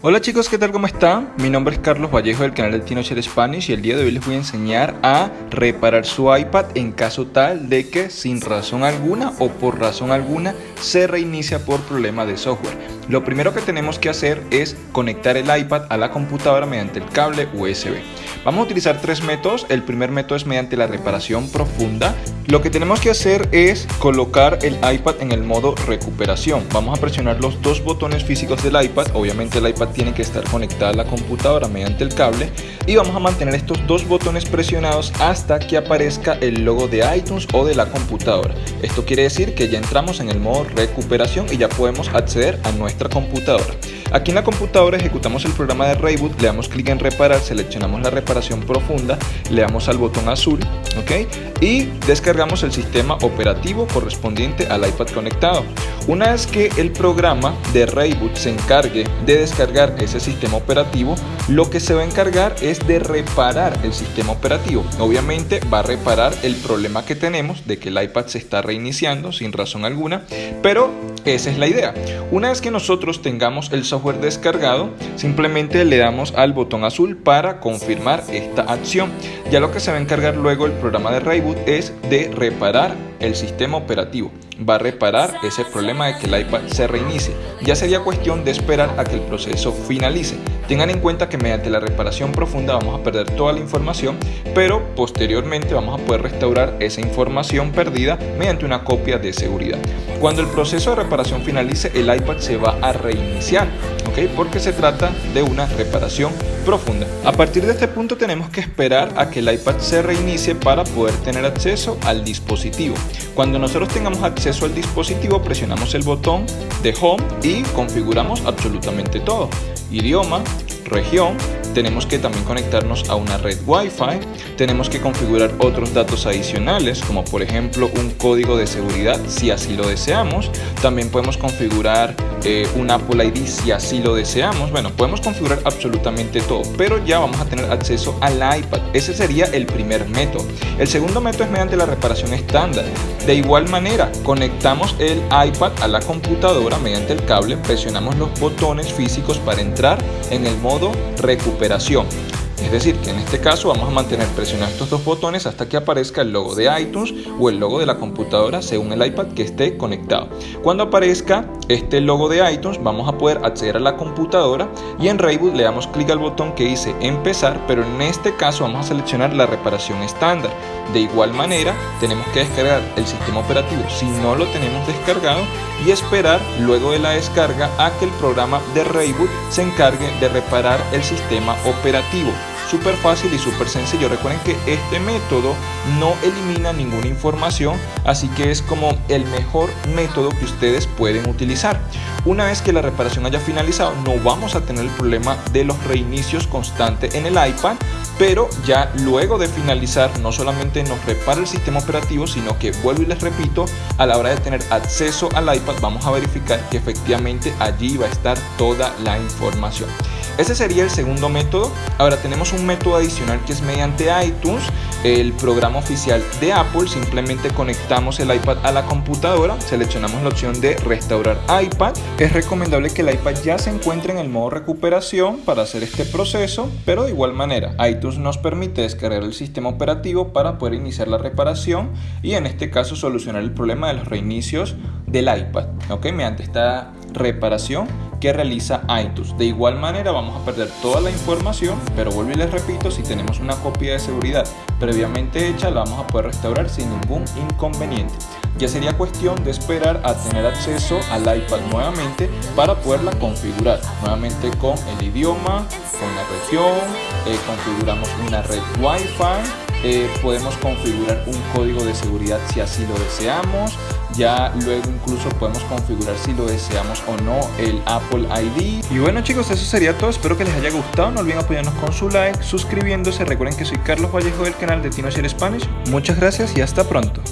Hola chicos, ¿qué tal? ¿Cómo están? Mi nombre es Carlos Vallejo del canal de TinoShare Spanish y el día de hoy les voy a enseñar a reparar su iPad en caso tal de que sin razón alguna o por razón alguna se reinicia por problema de software. Lo primero que tenemos que hacer es conectar el iPad a la computadora mediante el cable USB. Vamos a utilizar tres métodos. El primer método es mediante la reparación profunda. Lo que tenemos que hacer es colocar el iPad en el modo recuperación. Vamos a presionar los dos botones físicos del iPad. Obviamente el iPad tiene que estar conectada a la computadora mediante el cable y vamos a mantener estos dos botones presionados hasta que aparezca el logo de iTunes o de la computadora. Esto quiere decir que ya entramos en el modo recuperación y ya podemos acceder a nuestra computadora. Aquí en la computadora ejecutamos el programa de Reboot, le damos clic en reparar, seleccionamos la reparación profunda, le damos al botón azul, ¿ok? Y descargamos el sistema operativo correspondiente al iPad conectado. Una vez que el programa de Reboot se encargue de descargar ese sistema operativo, lo que se va a encargar es de reparar el sistema operativo. Obviamente va a reparar el problema que tenemos de que el iPad se está reiniciando sin razón alguna, pero esa es la idea. Una vez que nosotros tengamos el software descargado, simplemente le damos al botón azul para confirmar esta acción. Ya lo que se va a encargar luego el programa de Reboot es de reparar el sistema operativo va a reparar ese problema de que el iPad se reinicie. Ya sería cuestión de esperar a que el proceso finalice. Tengan en cuenta que mediante la reparación profunda vamos a perder toda la información, pero posteriormente vamos a poder restaurar esa información perdida mediante una copia de seguridad. Cuando el proceso de reparación finalice, el iPad se va a reiniciar, Porque se trata de una reparación profunda. A partir de este punto tenemos que esperar a que el iPad se reinicie para poder tener acceso al dispositivo. Cuando nosotros tengamos acceso al dispositivo presionamos el botón de Home y configuramos absolutamente todo. Idioma, región, tenemos que también conectarnos a una red Wi-Fi, tenemos que configurar otros datos adicionales como por ejemplo un código de seguridad si así lo deseamos, también podemos configurar eh, un Apple ID si así lo deseamos. Bueno, podemos configurar absolutamente todo, pero ya vamos a tener acceso al iPad. Ese sería el primer método. El segundo método es mediante la reparación estándar. De igual manera, conectamos el iPad a la computadora mediante el cable, presionamos los botones físicos para entrar en el modo recuperación recuperación. Es decir, que en este caso vamos a mantener presionados estos dos botones hasta que aparezca el logo de iTunes o el logo de la computadora según el iPad que esté conectado. Cuando aparezca este logo de iTunes vamos a poder acceder a la computadora y en Reboot le damos clic al botón que dice empezar, pero en este caso vamos a seleccionar la reparación estándar. De igual manera tenemos que descargar el sistema operativo si no lo tenemos descargado y esperar luego de la descarga a que el programa de Reboot se encargue de reparar el sistema operativo súper fácil y súper sencillo. Recuerden que este método no elimina ninguna información, así que es como el mejor método que ustedes pueden utilizar. Una vez que la reparación haya finalizado, no vamos a tener el problema de los reinicios constantes en el iPad, pero ya luego de finalizar no solamente nos repara el sistema operativo, sino que vuelvo y les repito, a la hora de tener acceso al iPad vamos a verificar que efectivamente allí va a estar toda la información. Ese sería el segundo método. Ahora tenemos un método adicional que es mediante iTunes, el programa oficial de Apple. Simplemente conectamos el iPad a la computadora, seleccionamos la opción de restaurar iPad. Es recomendable que el iPad ya se encuentre en el modo recuperación para hacer este proceso, pero de igual manera iTunes nos permite descargar el sistema operativo para poder iniciar la reparación y en este caso solucionar el problema de los reinicios del iPad, ¿ok? Mediante esta reparación que realiza iTunes. De igual manera vamos a perder toda la información, pero vuelvo y les repito, si tenemos una copia de seguridad previamente hecha, la vamos a poder restaurar sin ningún inconveniente. Ya sería cuestión de esperar a tener acceso al iPad nuevamente para poderla configurar. Nuevamente con el idioma, con la región, eh, configuramos una red Wi-Fi, eh, podemos configurar un código de seguridad si así lo deseamos ya luego incluso podemos configurar si lo deseamos o no el Apple ID y bueno chicos eso sería todo. Espero que les haya gustado. No olviden apoyarnos con su like suscribiéndose. Recuerden que soy Carlos Vallejo del canal de TinoShare Spanish. Muchas gracias y hasta pronto